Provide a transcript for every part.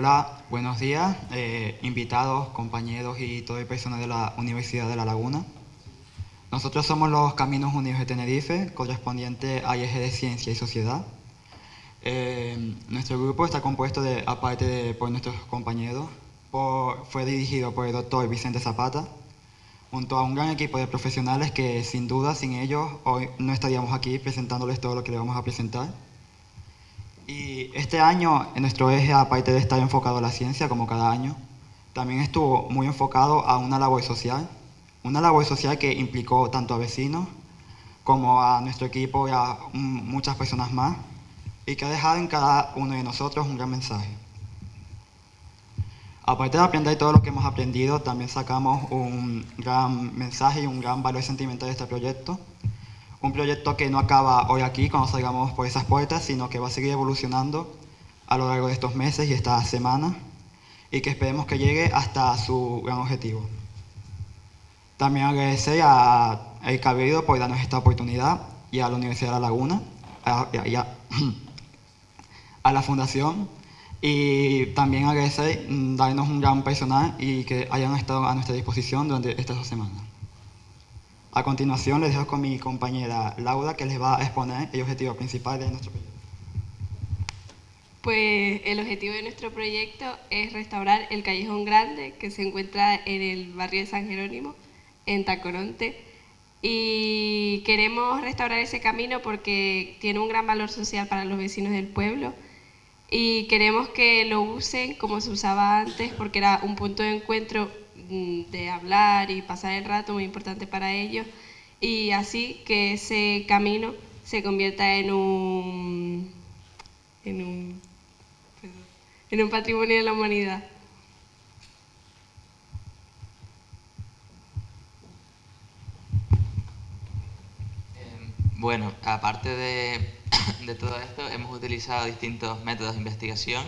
Hola, buenos días, eh, invitados, compañeros y todo el personal de la Universidad de La Laguna. Nosotros somos los Caminos Unidos de Tenerife, correspondiente a IEG de Ciencia y Sociedad. Eh, nuestro grupo está compuesto de, aparte de por nuestros compañeros, fue dirigido por el doctor Vicente Zapata, junto a un gran equipo de profesionales que sin duda sin ellos hoy no estaríamos aquí presentándoles todo lo que le vamos a presentar. Y este año en nuestro eje, aparte de estar enfocado a la ciencia como cada año, también estuvo muy enfocado a una labor social, una labor social que implicó tanto a vecinos como a nuestro equipo y a muchas personas más, y que ha dejado en cada uno de nosotros un gran mensaje. Aparte de aprender todo lo que hemos aprendido, también sacamos un gran mensaje y un gran valor sentimental de este proyecto. Un proyecto que no acaba hoy aquí cuando salgamos por esas puertas, sino que va a seguir evolucionando a lo largo de estos meses y estas semanas y que esperemos que llegue hasta su gran objetivo. También agradecer a El Cabildo por darnos esta oportunidad y a la Universidad de La Laguna, a la Fundación y también agradecer mm, darnos un gran personal y que hayan estado a nuestra disposición durante estas dos semanas. A continuación les dejo con mi compañera Laura que les va a exponer el objetivo principal de nuestro proyecto. Pues el objetivo de nuestro proyecto es restaurar el Callejón Grande que se encuentra en el barrio de San Jerónimo, en Tacoronte. Y queremos restaurar ese camino porque tiene un gran valor social para los vecinos del pueblo y queremos que lo usen como se usaba antes porque era un punto de encuentro de hablar y pasar el rato muy importante para ellos y así que ese camino se convierta en un, en un, en un patrimonio de la humanidad. Em, bueno, aparte de de todo esto hemos utilizado distintos métodos de investigación.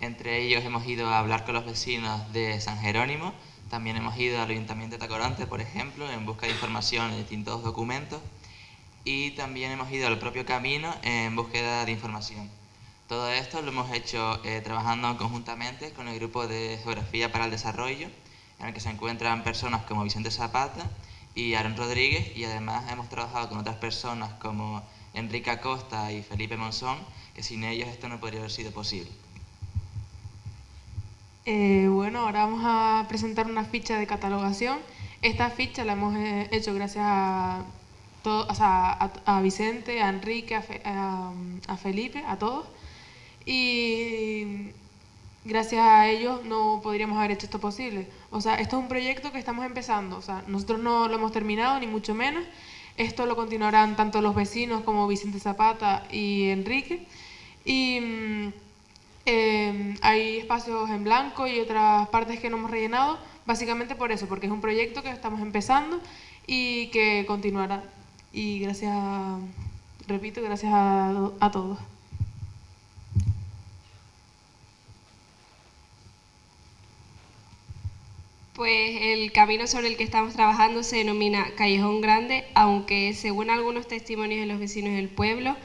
Entre ellos hemos ido a hablar con los vecinos de San Jerónimo, también hemos ido al Ayuntamiento de Tacoronte, por ejemplo, en busca de información en distintos documentos y también hemos ido al propio camino en búsqueda de información. Todo esto lo hemos hecho eh, trabajando conjuntamente con el grupo de Geografía para el Desarrollo, en el que se encuentran personas como Vicente Zapata y Aaron Rodríguez y además hemos trabajado con otras personas como Enrique Acosta y Felipe Monzón, que sin ellos esto no podría haber sido posible. Eh, bueno, ahora vamos a presentar una ficha de catalogación. Esta ficha la hemos eh, hecho gracias a, a, Vicente, a Enrique, a, a, Felipe, a todos. Y gracias a ellos no podríamos haber hecho esto posible. O sea, esto es un proyecto que estamos empezando. O sea, nosotros no lo hemos terminado, ni mucho menos. Esto lo continuarán tanto los vecinos como Vicente Zapata y Enrique. Y em, hay espacios en blanco y otras partes que no hemos rellenado, básicamente por eso, porque es un proyecto que estamos empezando y que continuará. Y gracias, repito, gracias a, a todos. Pues el camino sobre el que estamos trabajando se denomina Callejón Grande, aunque según algunos testimonios de los vecinos del pueblo,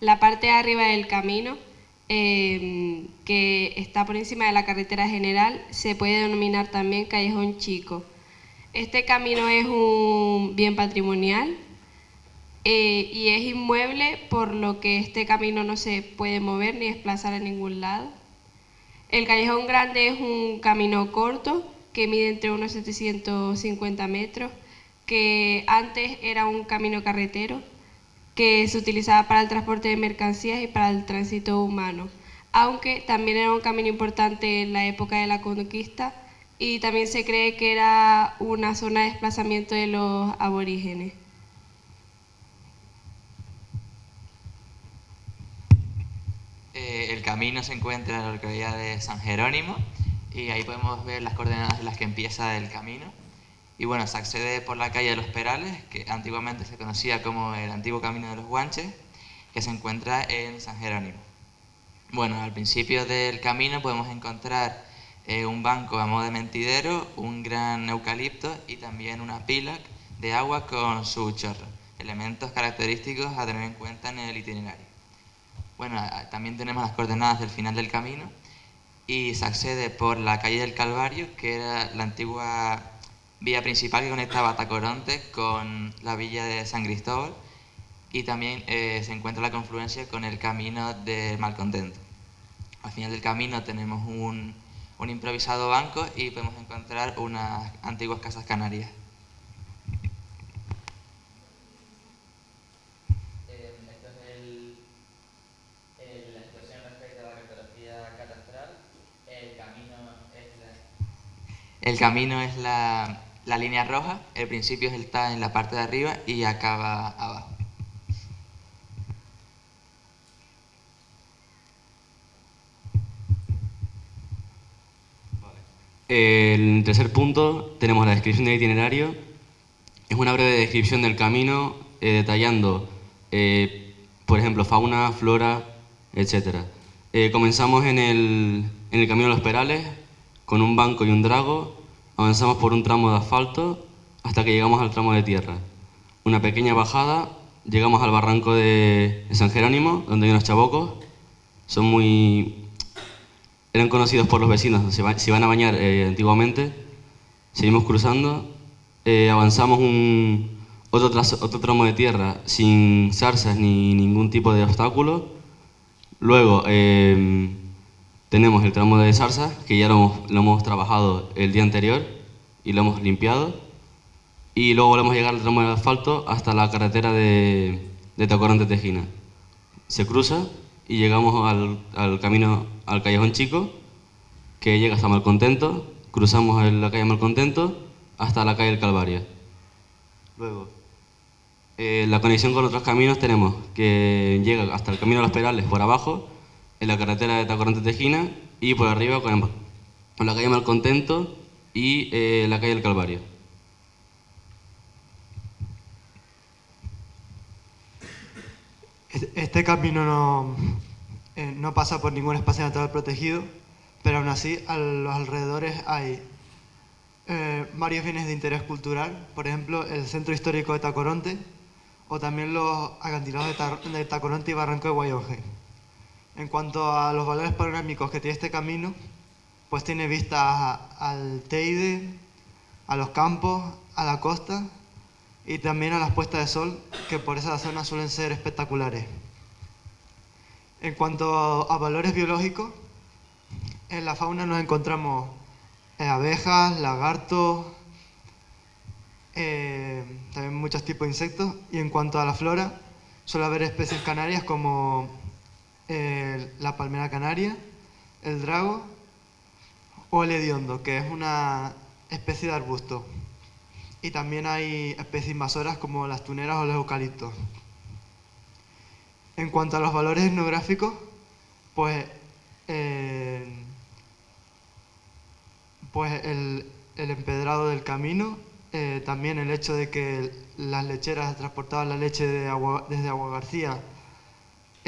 la parte de arriba del camino, em, que está por encima de la carretera general, se puede denominar también Callejón Chico. Este camino es un bien patrimonial eh, y es inmueble, por lo que este camino no se puede mover ni desplazar a ningún lado. El Callejón Grande es un camino corto, que mide entre unos 750 metros, que antes era un camino carretero que se utilizaba para el transporte de mercancías y para el tránsito humano, aunque también era un camino importante en la época de la conquista y también se cree que era una zona de desplazamiento de los aborígenes. Eh, el camino se encuentra en la localidad de San Jerónimo, y ahí podemos ver las coordenadas en las que empieza el camino. Y bueno, se accede por la calle de los Perales, que antiguamente se conocía como el antiguo camino de los Guanches, que se encuentra en San Jerónimo. Bueno, al principio del camino podemos encontrar eh, un banco a modo de mentidero, un gran eucalipto y también una pila de agua con su chorro, elementos característicos a tener en cuenta en el itinerario. Bueno, también tenemos las coordenadas del final del camino, y se accede por la calle del Calvario, que era la antigua vía principal que conectaba Tacoronte con la villa de San Cristóbal y también eh, se encuentra la confluencia con el camino de Malcontento. Al final del camino tenemos un, un improvisado banco y podemos encontrar unas antiguas casas canarias. El camino es la, la línea roja, el principio está en la parte de arriba y acaba abajo. El tercer punto tenemos la descripción del itinerario. Es una breve descripción del camino eh, detallando, eh, por ejemplo, fauna, flora, etc. Eh, comenzamos en el, en el camino de los Perales con un banco y un drago Avanzamos por un tramo de asfalto hasta que llegamos al tramo de tierra. Una pequeña bajada, llegamos al barranco de, San Jerónimo, donde hay unos chabocos. Son muy... eran conocidos por los vecinos, se, iban a bañar eh, antiguamente. Seguimos cruzando, eh, avanzamos un, otro, otro tramo de tierra sin zarzas ni ningún tipo de obstáculo. Luego, eh, tenemos el tramo de zarza, que ya lo hemos, trabajado el día anterior y lo hemos limpiado. Y luego volvemos a llegar al tramo de asfalto hasta la carretera de, de Tacorón de Tejina. Se cruza y llegamos al, al, camino, al Callejón Chico, que llega hasta Malcontento, cruzamos la calle Malcontento hasta la calle del Calvario. Luego, eh, la conexión con otros caminos tenemos que llega hasta el Camino de los Perales por abajo, en la carretera de Tacorante Tejina y por arriba con, la calle Malcontento y eh, la calle del Calvario. Este camino no, eh, no pasa por ningún espacio natural protegido, pero aún así a los alrededores hay eh, varios bienes de interés cultural, por ejemplo el Centro Histórico de Tacoronte o también los acantilados de, Tacoronte y Barranco de Guayonje. En cuanto a los valores panorámicos que tiene este camino, pues tiene vistas al Teide, a los campos, a la costa y también a las puestas de sol, que por esa zona suelen ser espectaculares. En cuanto a valores biológicos, en la fauna nos encontramos eh, abejas, lagartos, eh, también muchos tipos de insectos. Y en cuanto a la flora, suele haber especies canarias como la palmera canaria, el drago o el hediondo, que es una especie de arbusto. Y también hay especies invasoras como las tuneras o los eucaliptos. En cuanto a los valores etnográficos, pues, eh, pues el, empedrado del camino, eh, también el hecho de que las lecheras transportaban la leche desde Agua García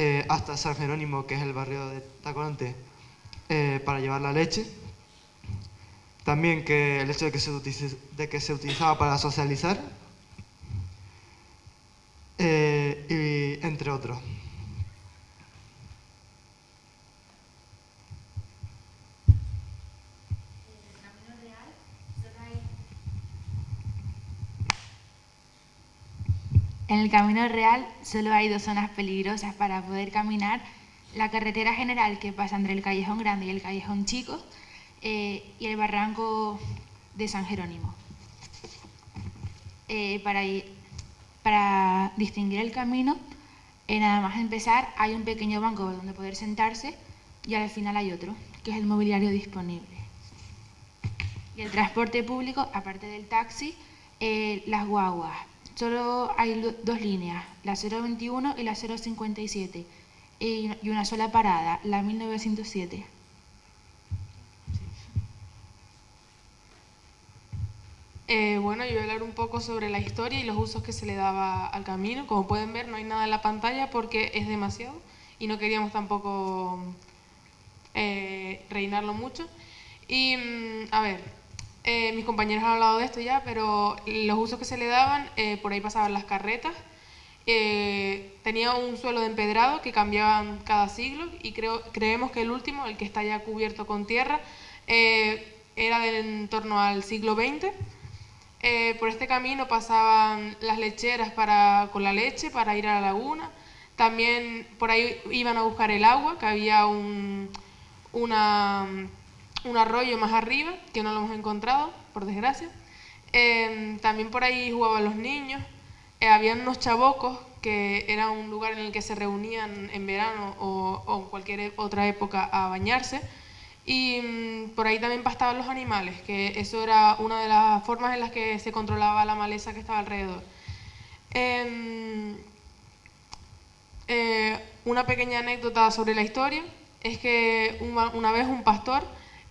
eh, hasta San Jerónimo, que es el barrio de Tacoronte, eh, para llevar la leche. También que el hecho de que se, de que se utilizaba para socializar, eh, y entre otros. En el camino real solo hay dos zonas peligrosas para poder caminar. La carretera general que pasa entre el Callejón Grande y el Callejón Chico eh, y el barranco de San Jerónimo. Eh, para, distinguir el camino, eh, nada más empezar hay un pequeño banco donde poder sentarse y al final hay otro, que es el mobiliario disponible. Y el transporte público, aparte del taxi, las guaguas, Solo hay dos líneas, la 021 y la 057, y una sola parada, la 1907. Eh, bueno, yo voy a hablar un poco sobre la historia y los usos que se le daba al camino. Como pueden ver, no hay nada en la pantalla porque es demasiado y no queríamos tampoco eh, reinarlo mucho. Y, mm, a ver, eh, mis compañeros han hablado de esto ya, pero los usos que se le daban, eh, por ahí pasaban las carretas, Eh, tenía un suelo de empedrado que cambiaban cada siglo y creo, creemos que el último, el que está ya cubierto con tierra, era de en torno al siglo XX. Por este camino pasaban las lecheras para, con la leche para ir a la laguna. También por ahí iban a buscar el agua, que había un, una, un arroyo más arriba, que no lo hemos encontrado, por desgracia. Em, también por ahí jugaban los niños. Eh, había unos chabocos, que era un lugar en el que se reunían en verano o, en cualquier otra época a bañarse. Y mm, por ahí también pastaban los animales, que eso era una de las formas en las que se controlaba la maleza que estaba alrededor. Em, eh, una pequeña anécdota sobre la historia es que una vez un pastor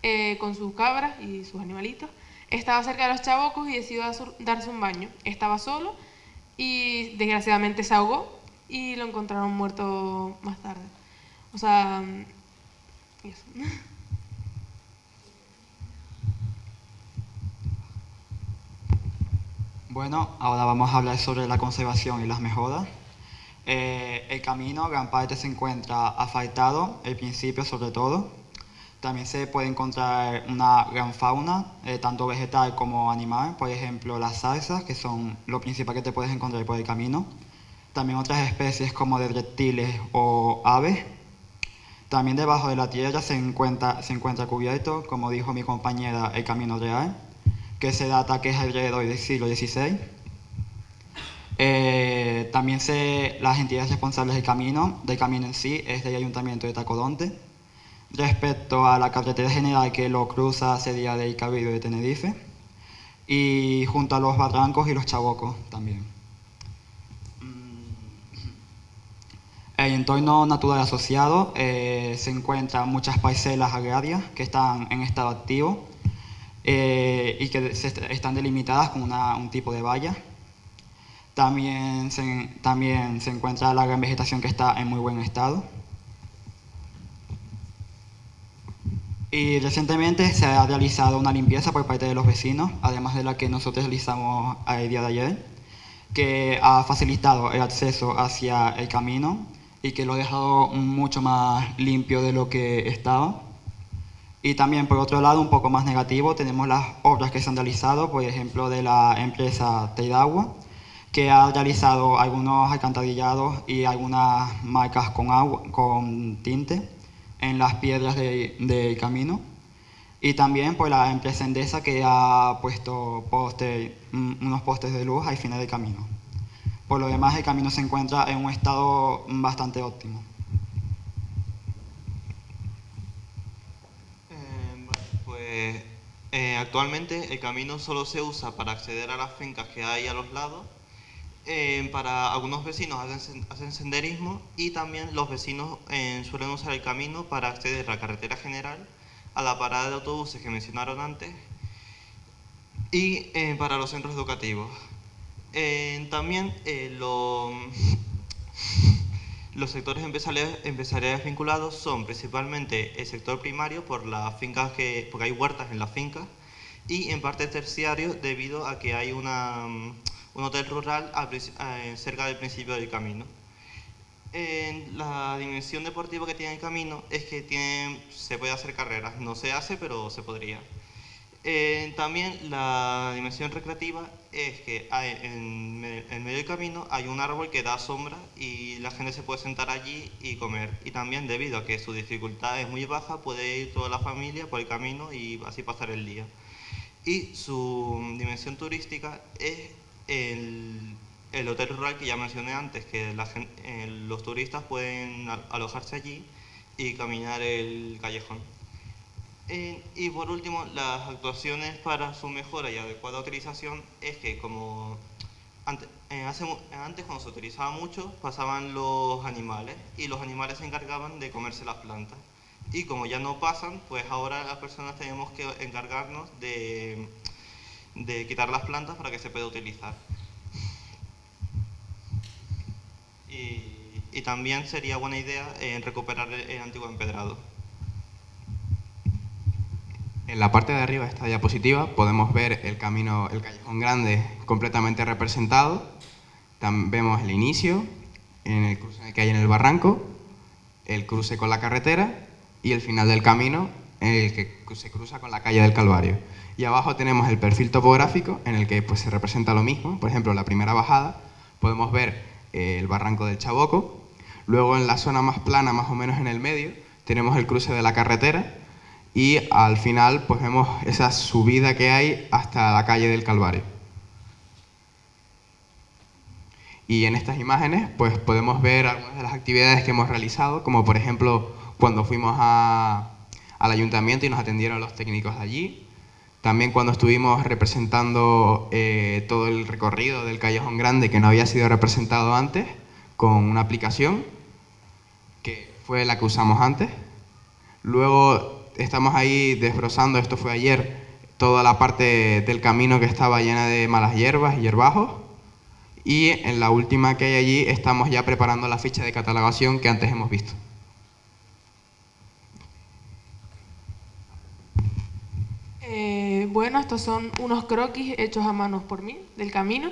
eh, con sus cabras y sus animalitos estaba cerca de los chabocos y decidió darse un baño. Estaba solo y desgraciadamente se ahogó y lo encontraron muerto más tarde. O sea, mm, eso. Bueno, ahora vamos a hablar sobre la conservación y las mejoras. Eh, el camino, gran parte se encuentra asfaltado, el principio sobre todo. También se puede encontrar una gran fauna, eh, tanto vegetal como animal, por ejemplo las zarzas, que son lo principal que te puedes encontrar por el camino. También otras especies como de reptiles o aves. También debajo de la tierra se encuentra, se encuentra cubierto, como dijo mi compañera, el camino real que se data que es alrededor del siglo XVI. Eh, también se, las entidades responsables del camino, del camino en sí, es del Ayuntamiento de Tacodonte. Respecto a la carretera general que lo cruza sería del Cabildo de Tenerife. Y junto a los barrancos y los chabocos también. Mm. El entorno natural asociado eh, se encuentran muchas parcelas agrarias que están en estado activo eh, y que están delimitadas con un tipo de valla. También se, también se encuentra la gran vegetación que está en muy buen estado. Y recientemente se ha realizado una limpieza por parte de los vecinos, además de la que nosotros realizamos el día de ayer, que ha facilitado el acceso hacia el camino y que lo ha dejado mucho más limpio de lo que estaba. Y también, por otro lado, un poco más negativo, tenemos las obras que se han realizado, por ejemplo, de la empresa Teidagua, que ha realizado algunos alcantarillados y algunas marcas con, agua, con tinte en las piedras del de camino. Y también por la empresa Endesa que ha puesto mm, unos postes de luz al final del camino. Por lo demás, el camino se encuentra en un estado bastante óptimo. Eh, actualmente el camino solo se usa para acceder a las fincas que hay a los lados. Eh, para algunos vecinos hacen, senderismo y también los vecinos eh, suelen usar el camino para acceder a la carretera general, a la parada de autobuses que mencionaron antes y para los centros educativos. también lo los sectores empresariales, vinculados son principalmente el sector primario por las fincas que, porque hay huertas en las fincas y en parte terciario debido a que hay una, un hotel rural eh, cerca del principio del camino. la dimensión deportiva que tiene el camino es que se puede hacer carreras, no se hace pero se podría. Eh, también la dimensión recreativa es que en, medio del camino hay un árbol que da sombra y la gente se puede sentar allí y comer. Y también debido a que su dificultad es muy baja, puede ir toda la familia por el camino y así pasar el día. Y su dimensión turística es el, hotel rural que ya mencioné antes, que los turistas pueden alojarse allí y caminar el callejón. Eh, y por último, las actuaciones para su mejora y adecuada utilización es que como eh, antes cuando se utilizaba mucho pasaban los animales y los animales se encargaban de comerse las plantas. Y como ya no pasan, pues ahora las personas tenemos que encargarnos de, de quitar las plantas para que se pueda utilizar. Y, también sería buena idea eh, recuperar el antiguo empedrado. En la parte de arriba de esta diapositiva podemos ver el camino, el callejón grande completamente representado Tam- vemos el inicio, en el cruce que hay en el barranco, el cruce con la carretera y el final del camino en el que se cruza con la calle del Calvario. Y abajo tenemos el perfil topográfico en el que pues, se representa lo mismo. Por ejemplo, la primera bajada podemos ver eh, el barranco del Chaboco. Luego en la zona más plana, más o menos en el medio, tenemos el cruce de la carretera y al final pues vemos esa subida que hay hasta la calle del Calvario. Y en estas imágenes pues podemos ver algunas de las actividades que hemos realizado, como por ejemplo cuando fuimos a- al ayuntamiento y nos atendieron los técnicos de allí, también cuando estuvimos representando eh, todo el recorrido del Callejón Grande que no había sido representado antes con una aplicación que fue la que usamos antes. Luego estamos ahí desbrozando, esto fue ayer, toda la parte del camino que estaba llena de malas hierbas y hierbajos. Y en la última que hay allí estamos ya preparando la ficha de catalogación que antes hemos visto. Eh, bueno, estos son unos croquis hechos a manos por mí del camino.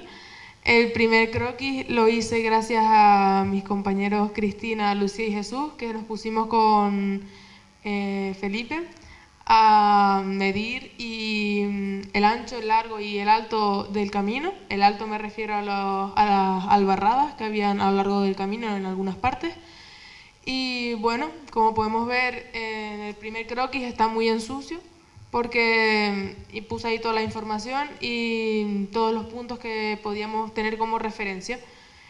El primer croquis lo hice gracias a mis compañeros Cristina, Lucía y Jesús, que nos pusimos con eh, Felipe a medir y, mm, el ancho, el largo y el alto del camino. El alto me refiero a, las albarradas que habían a lo largo del camino en algunas partes. Y bueno, como podemos ver, en el primer croquis está muy en sucio porque y puse ahí toda la información y todos los puntos que podíamos tener como referencia.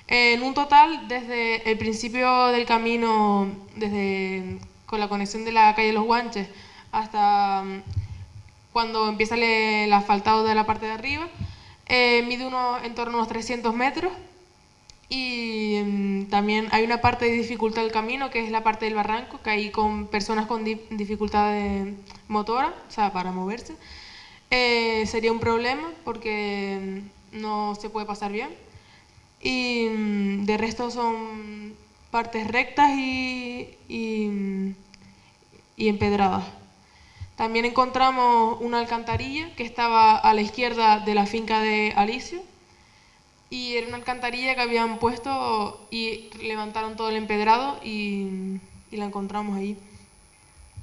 En un total, desde el principio del camino, desde con la conexión de la calle Los Guanches hasta mm, cuando empieza el, asfaltado de la parte de arriba, eh, mide uno, en torno a unos 300 metros y mm, también hay una parte de dificultad del camino, que es la parte del barranco, que hay con personas con di- dificultad motora, o sea, para moverse. Eh, sería un problema porque mm, no se puede pasar bien. Y mm, de resto son partes rectas y, mm, y empedradas. También encontramos una alcantarilla que estaba a la izquierda de la finca de Alicio, y era una alcantarilla que habían puesto y levantaron todo el empedrado y, y la encontramos ahí.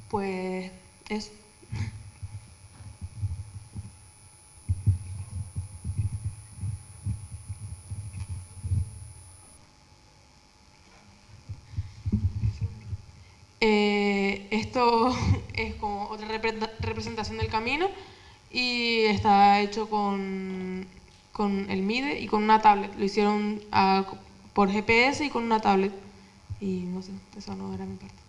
Pues eso. Eh, esto es como otra repre- representación del camino y está hecho con, con el MIDE y con una tablet. Lo hicieron ah, por GPS y con una tablet. Y no sé, eso no era mi parte.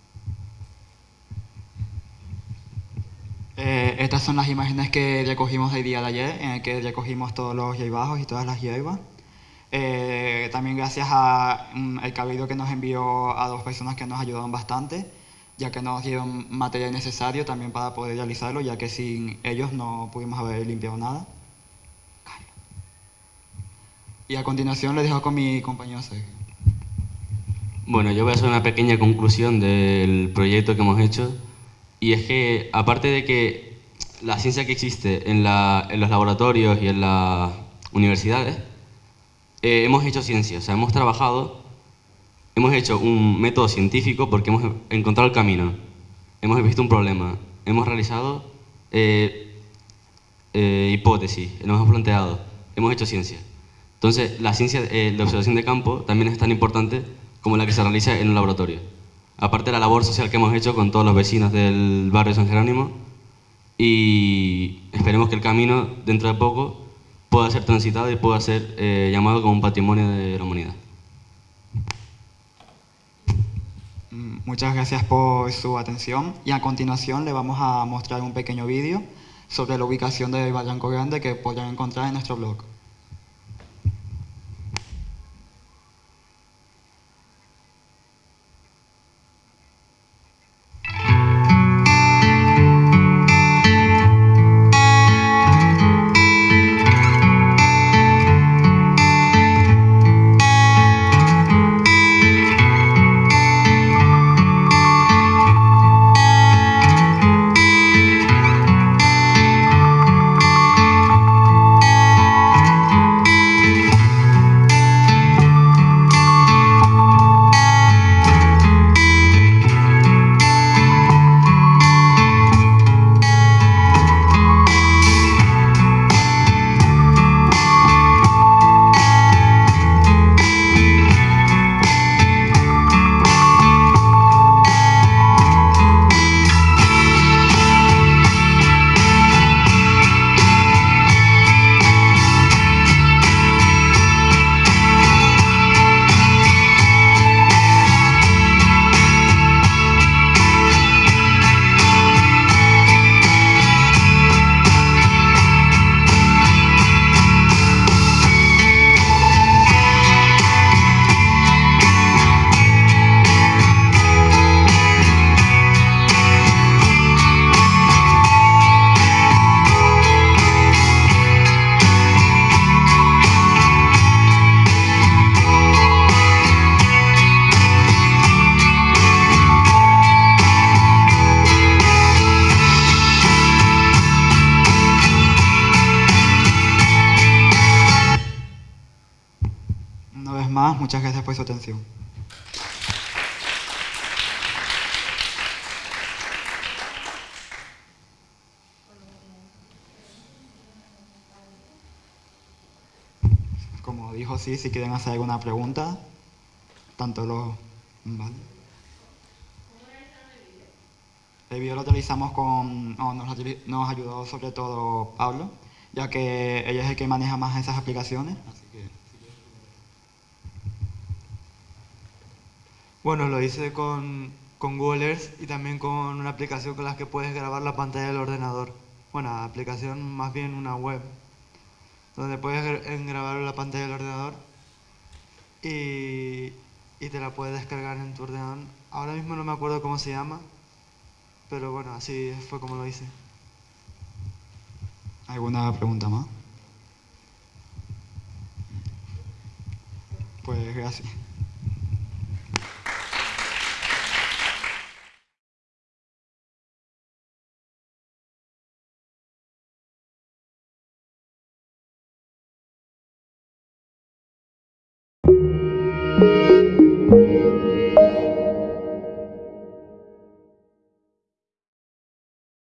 Eh, estas son las imágenes que recogimos el día de ayer, en el que recogimos todos los hierbajos y todas las hierbas. Eh, también gracias al cabildo que nos envió a dos personas que nos ayudaron bastante, ya que nos dieron material necesario también para poder realizarlo, ya que sin ellos no pudimos haber limpiado nada. Y a continuación le dejo con mi compañero Sergio. Bueno, yo voy a hacer una pequeña conclusión del proyecto que hemos hecho. Y es que, aparte de que la ciencia que existe en, la- en los laboratorios y en las universidades, eh, hemos hecho ciencia. O sea, hemos trabajado, hemos hecho un método científico porque hemos encontrado el camino, hemos visto un problema, hemos realizado eh, eh, hipótesis, nos hemos planteado, hemos hecho ciencia. Entonces, la ciencia eh, de observación de campo también es tan importante como la que se realiza en un laboratorio. Aparte de la labor social que hemos hecho con todos los vecinos del barrio de San Jerónimo y esperemos que el camino dentro de poco pueda ser transitado y pueda ser eh, llamado como un patrimonio de la humanidad. Mm, Muchas gracias por su atención y a continuación le vamos a mostrar un pequeño vídeo sobre la ubicación del Barranco Grande que podrán encontrar en nuestro blog. Por su atención. Como dijo, sí, si quieren hacer alguna pregunta, tanto los... ¿vale? El video lo realizamos con... no, nos, nos ayudó sobre todo Pablo, ya que ella es el que maneja más esas aplicaciones. Así que, Bueno, lo hice con, con Google Earth y también con una aplicación con la que puedes grabar la pantalla del ordenador. Bueno, aplicación más bien una web, donde puedes grabar la pantalla del ordenador y, y te la puedes descargar en tu ordenador. Ahora mismo no me acuerdo cómo se llama, pero bueno, así fue como lo hice. ¿Alguna pregunta más? Pues gracias.